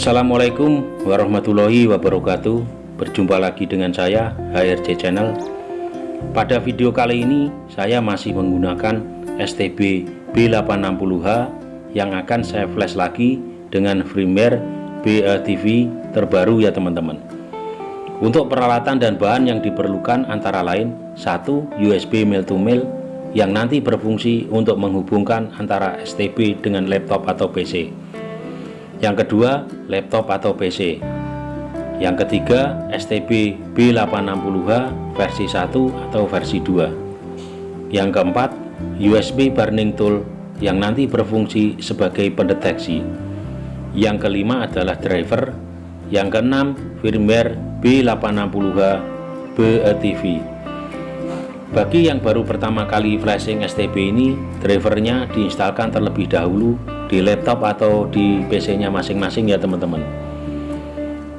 Assalamualaikum warahmatullahi wabarakatuh. Berjumpa lagi dengan saya HRC Channel. Pada video kali ini saya masih menggunakan STB B860H Yang akan saya flash lagi dengan firmware BATV terbaru ya teman-teman. Untuk peralatan dan bahan yang diperlukan antara lain satu USB mail to mail yang nanti berfungsi untuk menghubungkan antara STB dengan laptop atau PC yang kedua laptop atau PC yang ketiga STB B860H versi 1 atau versi 2 yang keempat USB burning tool yang nanti berfungsi sebagai pendeteksi. Yang kelima adalah driver. Yang keenam firmware B860H BETV bagi yang baru pertama kali flashing STB ini drivernya diinstalkan terlebih dahulu di laptop atau di PC nya masing-masing ya teman-teman.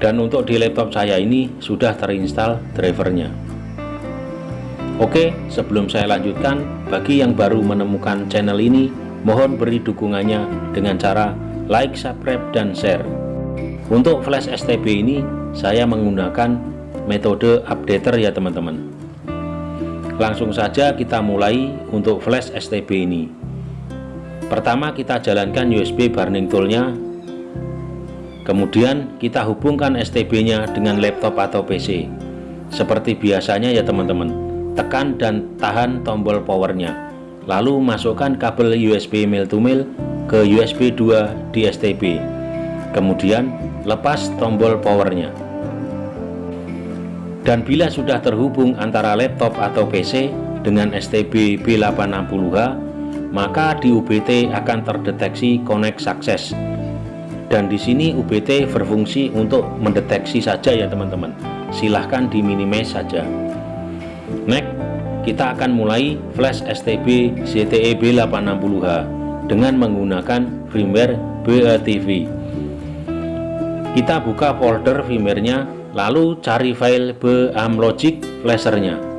Dan untuk di laptop saya ini sudah terinstall drivernya. Oke sebelum saya lanjutkan bagi yang baru menemukan channel ini mohon beri dukungannya dengan cara like subscribe dan share. Untuk flash STB ini saya menggunakan metode updater ya teman-teman. Langsung saja kita mulai untuk flash STB ini pertama kita jalankan USB burning toolnya. Kemudian kita hubungkan STB nya dengan laptop atau PC seperti biasanya ya teman-teman. Tekan dan tahan tombol powernya. Lalu masukkan kabel USB mail to mail ke USB 2 di STB kemudian lepas tombol powernya. Dan bila sudah terhubung antara laptop atau PC dengan STB B860H maka di UBT akan terdeteksi connect success dan di sini UBT berfungsi untuk mendeteksi saja ya teman-teman. Silahkan di minimize saja. Next kita akan mulai flash STB ZTE B860H dengan menggunakan firmware BATV kita buka folder firmware-nya lalu cari file BAMLogic flashernya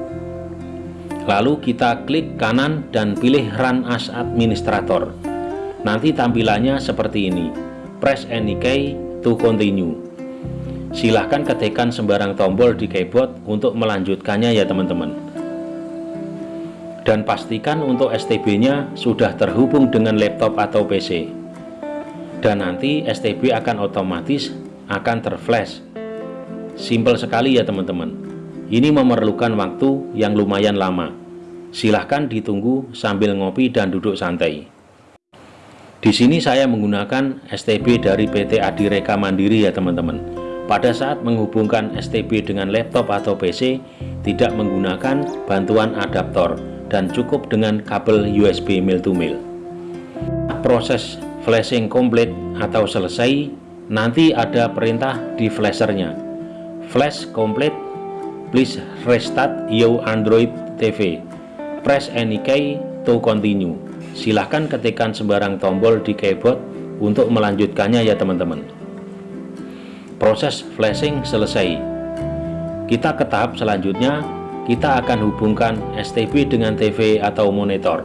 lalu kita klik kanan dan pilih run as administrator. Nanti tampilannya seperti ini. Press any key to continue. Silahkan ketikkan sembarang tombol di keyboard untuk melanjutkannya ya teman-teman. Dan pastikan untuk STB nya sudah terhubung dengan laptop atau PC dan nanti STB akan otomatis akan terflash. Simple sekali ya teman-teman ini memerlukan waktu yang lumayan lama. Silahkan ditunggu sambil ngopi dan duduk santai. Di sini saya menggunakan STB dari PT Adireka Mandiri ya teman-teman. Pada saat menghubungkan STB dengan laptop atau PC, tidak menggunakan bantuan adaptor dan cukup dengan kabel USB mail to mail. Proses flashing komplit atau selesai, nanti ada perintah di flashernya. Flash komplit Please restart your Android TV. Press any key to continue. Silahkan ketikkan sembarang tombol di keyboard untuk melanjutkannya ya teman-teman. Proses flashing selesai. Kita ke tahap selanjutnya, kita akan hubungkan STB dengan TV atau monitor.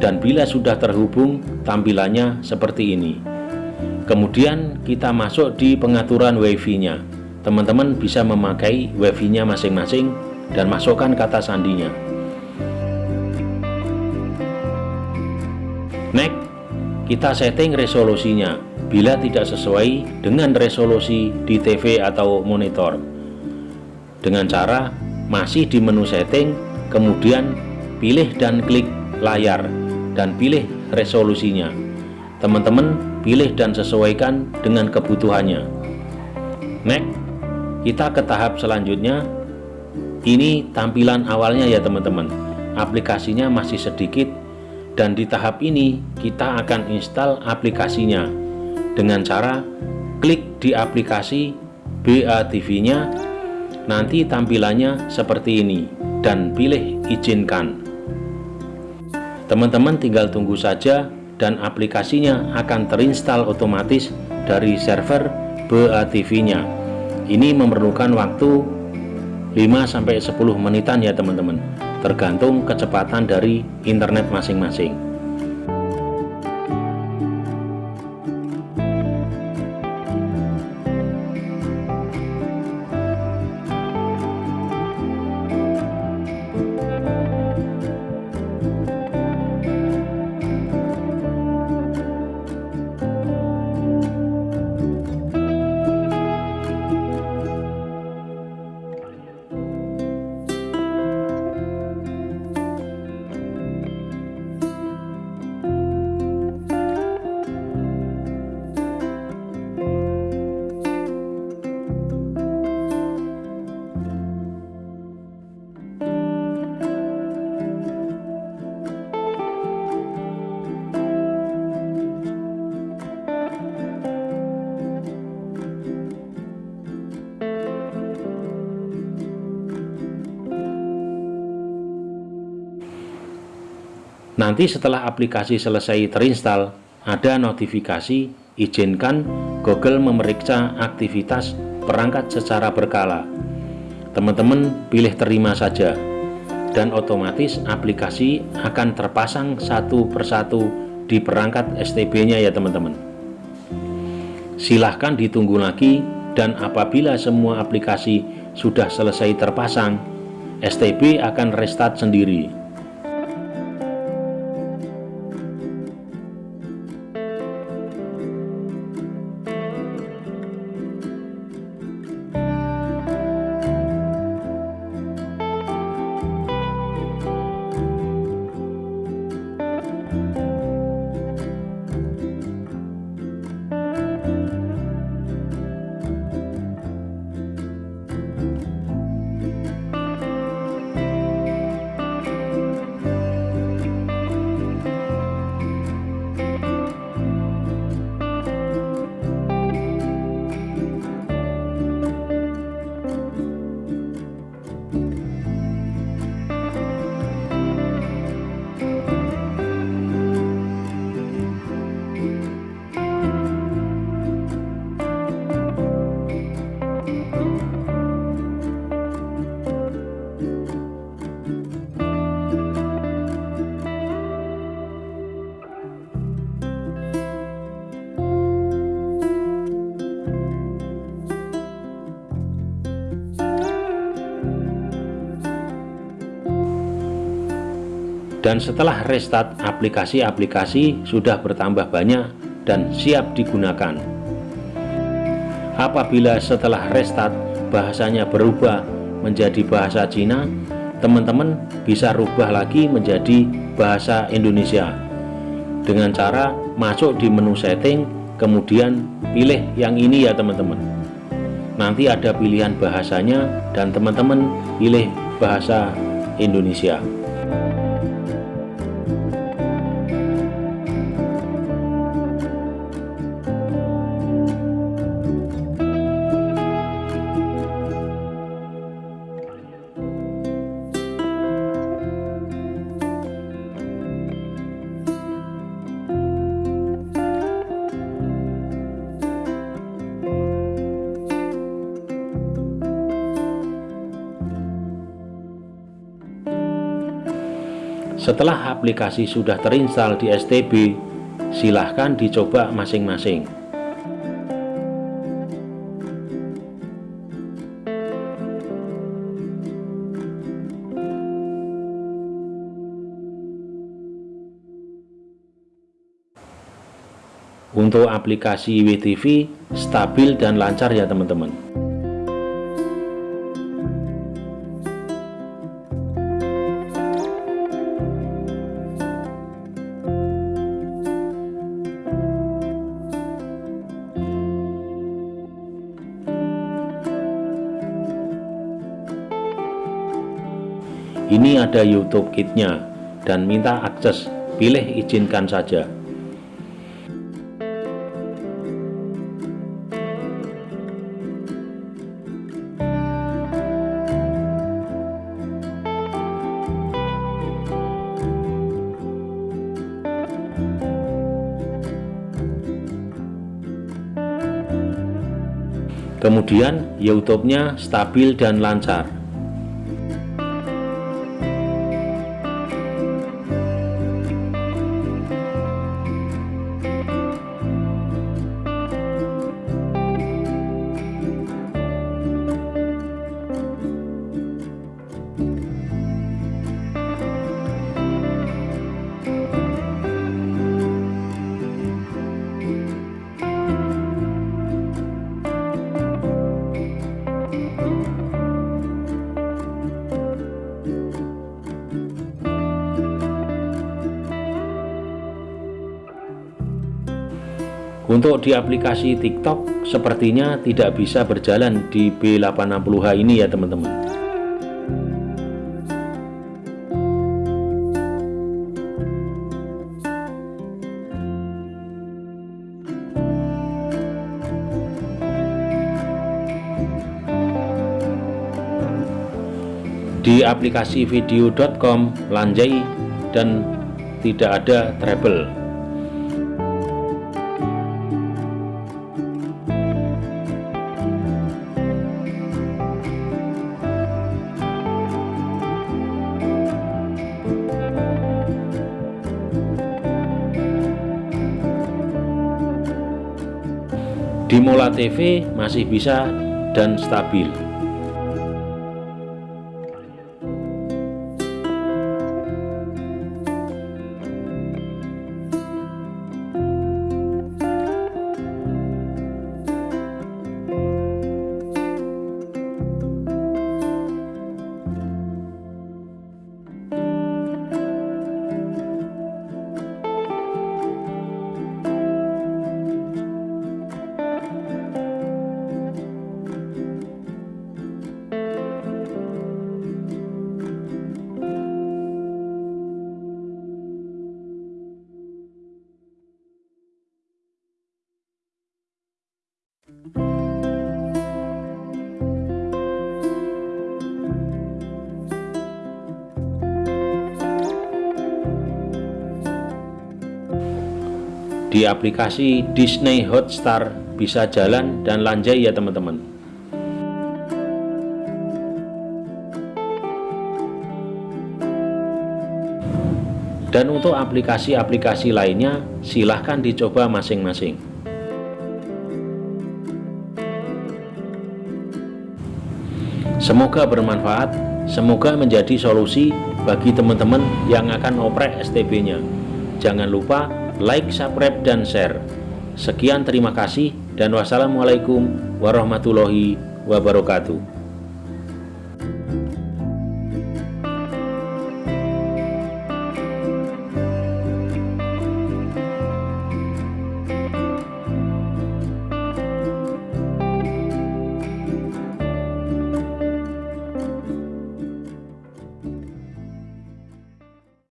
Dan bila sudah terhubung, tampilannya seperti ini. Kemudian kita masuk di pengaturan WiFi-nya teman-teman bisa memakai wifi nya masing-masing dan masukkan kata sandinya. Next kita setting resolusinya. Bila tidak sesuai dengan resolusi di TV atau monitor. Dengan cara masih di menu setting kemudian pilih dan klik layar dan pilih resolusinya. Teman-teman pilih dan sesuaikan dengan kebutuhannya. Next kita ke tahap selanjutnya. Ini tampilan awalnya ya teman-teman. Aplikasinya masih sedikit. Dan di tahap ini kita akan install aplikasinya. Dengan cara klik di aplikasi BATV nya nanti tampilannya seperti ini. Dan pilih izinkan. Teman-teman tinggal tunggu saja dan aplikasinya akan terinstall otomatis dari server BATV nya ini memerlukan waktu 5-10 menitan ya teman-teman. Tergantung kecepatan dari internet masing-masing Nanti setelah aplikasi selesai terinstall, ada notifikasi izinkan Google memeriksa aktivitas perangkat secara berkala. Teman-teman pilih terima saja, dan otomatis aplikasi akan terpasang satu persatu di perangkat STB-nya ya teman-teman. Silahkan ditunggu lagi, dan apabila semua aplikasi sudah selesai terpasang, STB akan restart sendiri. Dan setelah restart aplikasi-aplikasi sudah bertambah banyak dan siap digunakan. Apabila setelah restart bahasanya berubah menjadi bahasa Cina teman-teman bisa rubah lagi menjadi bahasa Indonesia. Dengan cara masuk di menu setting kemudian pilih yang ini ya teman-teman. Nanti ada pilihan bahasanya dan teman-teman pilih bahasa Indonesia Setelah aplikasi sudah terinstall di STB, silahkan dicoba masing-masing. Untuk aplikasi WTV stabil dan lancar ya teman-teman. Ini ada YouTube kitnya dan minta akses pilih izinkan saja Kemudian YouTube-nya stabil dan lancar. Untuk di aplikasi TikTok sepertinya tidak bisa berjalan di B860H ini ya teman-teman. Di aplikasi video.com, Lanjai, dan tidak ada treble di Mola TV masih bisa dan stabil di aplikasi Disney Hotstar bisa jalan dan lanjai ya teman-teman. Dan untuk aplikasi-aplikasi lainnya silahkan dicoba masing-masing. Semoga bermanfaat semoga menjadi solusi bagi teman-teman yang akan oprek STB nya jangan lupa like, subscribe, dan share. Sekian terima kasih dan wassalamualaikum warahmatullahi wabarakatuh.